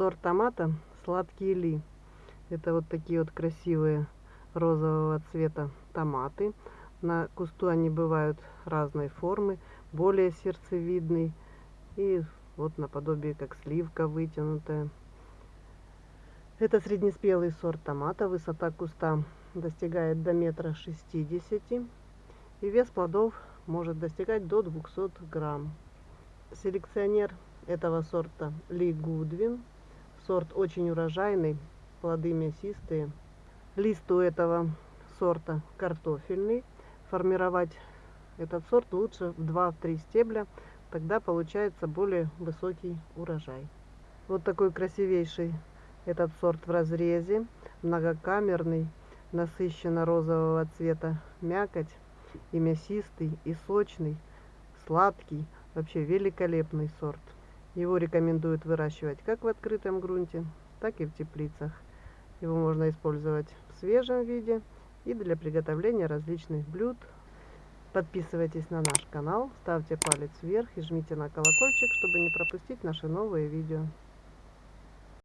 Сорт томата сладкий ли. Это вот такие вот красивые розового цвета томаты. На кусту они бывают разной формы, более сердцевидный и вот наподобие как сливка вытянутая. Это среднеспелый сорт томата, высота куста достигает до метра шестидесяти и вес плодов может достигать до 200 грамм. Селекционер этого сорта Ли Гудвин. Сорт очень урожайный, плоды мясистые. Лист у этого сорта картофельный. Формировать этот сорт лучше в 2-3 стебля, тогда получается более высокий урожай. Вот такой красивейший этот сорт в разрезе, многокамерный, насыщенно розового цвета мякоть и мясистый, и сочный, сладкий, вообще великолепный сорт. Его рекомендуют выращивать как в открытом грунте, так и в теплицах. Его можно использовать в свежем виде и для приготовления различных блюд. Подписывайтесь на наш канал, ставьте палец вверх и жмите на колокольчик, чтобы не пропустить наши новые видео.